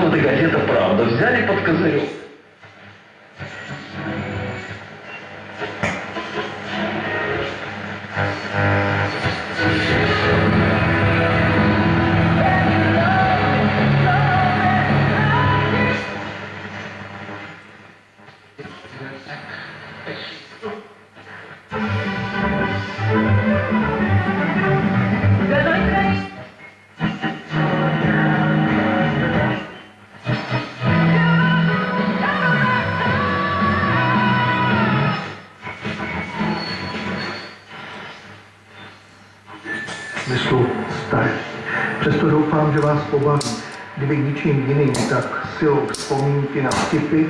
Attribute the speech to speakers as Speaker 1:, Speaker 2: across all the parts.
Speaker 1: Команда газета «Правда» взяли под козырек.
Speaker 2: Thank you. Jsou starý. Přesto doufám, že vás pobaví. Kdyby ničím jiným, tak silou vzpomínky na vtipy,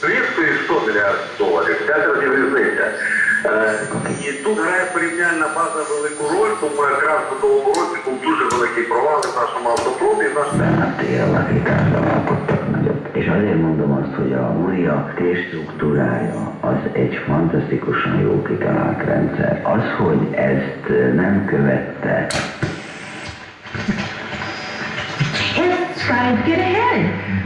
Speaker 3: Двісті 100 мільярдів доларів, п'ять разів різниця. І тут грає порівняльна база велику роль, тому якраз в минулому році був дуже великий провал в нашому автопробі. Наш
Speaker 4: És azért mondom azt, hogy a Muria térstruktúrája az egy fantasztikusan jó kitalált rendszer. Az, hogy ezt nem követte
Speaker 5: Let's try and get ahead.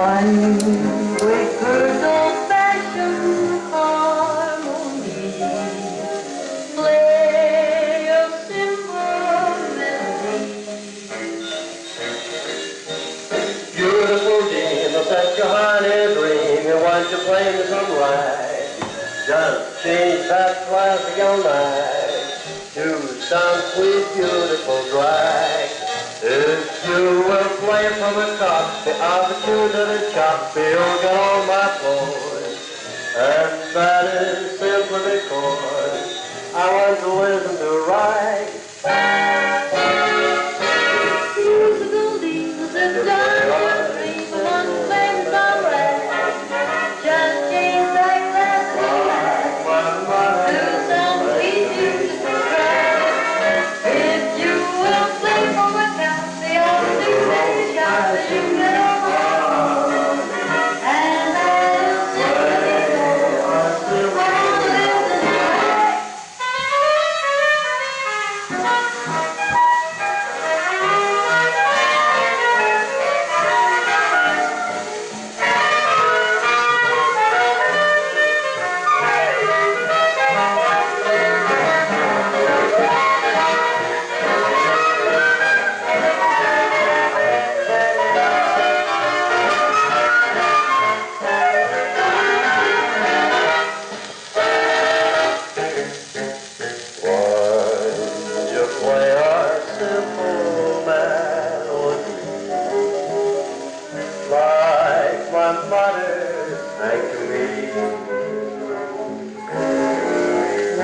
Speaker 5: One with her old-fashioned harmony. Play a simple melody.
Speaker 6: Beautiful dream of such a dream. You want to play some right. Just change that classical night to some sweet, beautiful drag. If you will play from the top, the opportunity chop, you'll get on my floor. And that is simply because I want to listen to right.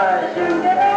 Speaker 6: Jai
Speaker 5: Shivaya.